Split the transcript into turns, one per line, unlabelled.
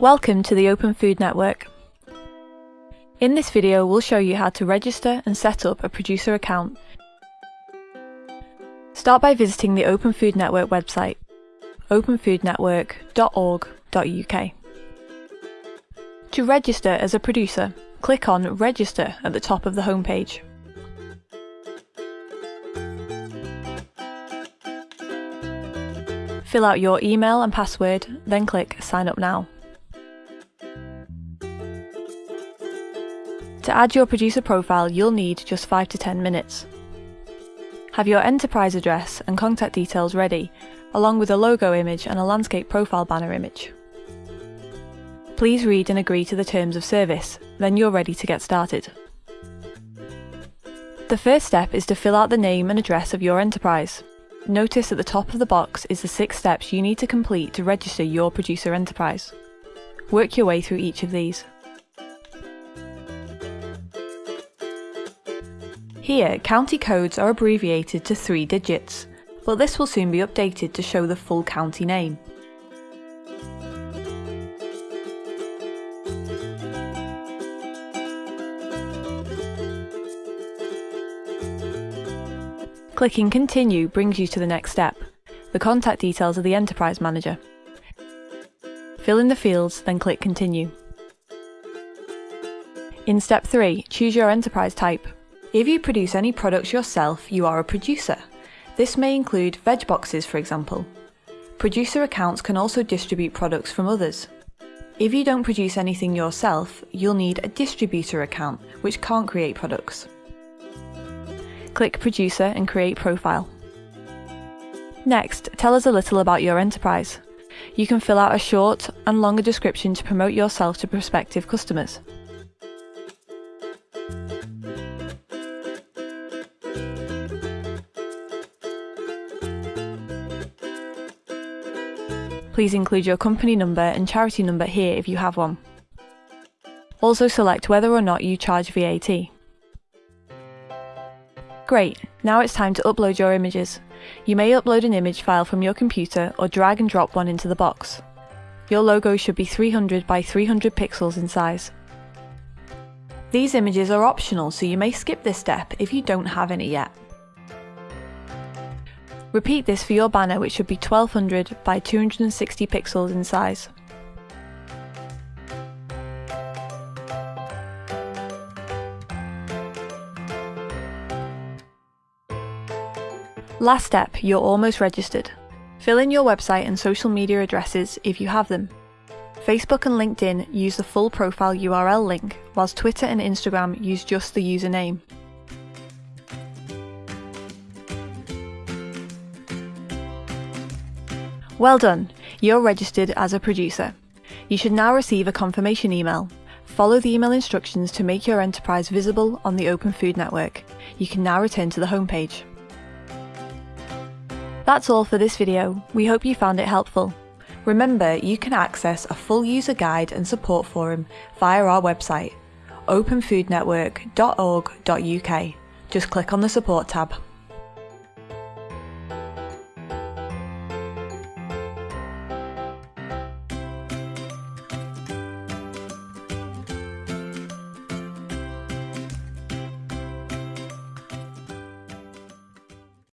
Welcome to the Open Food Network. In this video we'll show you how to register and set up a producer account. Start by visiting the Open Food Network website, openfoodnetwork.org.uk. To register as a producer, click on Register at the top of the homepage. Fill out your email and password, then click Sign Up Now. To add your producer profile, you'll need just 5 to 10 minutes. Have your enterprise address and contact details ready, along with a logo image and a landscape profile banner image. Please read and agree to the terms of service, then you're ready to get started. The first step is to fill out the name and address of your enterprise. Notice at the top of the box is the six steps you need to complete to register your producer enterprise. Work your way through each of these. Here, county codes are abbreviated to three digits, but this will soon be updated to show the full county name. Clicking Continue brings you to the next step, the contact details of the Enterprise Manager. Fill in the fields, then click Continue. In step 3, choose your enterprise type. If you produce any products yourself, you are a producer. This may include veg boxes, for example. Producer accounts can also distribute products from others. If you don't produce anything yourself, you'll need a distributor account, which can't create products. Click Producer and create Profile. Next, tell us a little about your enterprise. You can fill out a short and longer description to promote yourself to prospective customers. Please include your company number and charity number here if you have one. Also select whether or not you charge VAT. Great, now it's time to upload your images. You may upload an image file from your computer or drag and drop one into the box. Your logo should be 300 by 300 pixels in size. These images are optional so you may skip this step if you don't have any yet. Repeat this for your banner which should be 1200 by 260 pixels in size. Last step, you're almost registered. Fill in your website and social media addresses if you have them. Facebook and LinkedIn use the full profile URL link, whilst Twitter and Instagram use just the username. Well done, you're registered as a producer. You should now receive a confirmation email. Follow the email instructions to make your enterprise visible on the Open Food Network. You can now return to the homepage. That's all for this video. We hope you found it helpful. Remember, you can access a full user guide and support forum via our website, openfoodnetwork.org.uk. Just click on the support tab.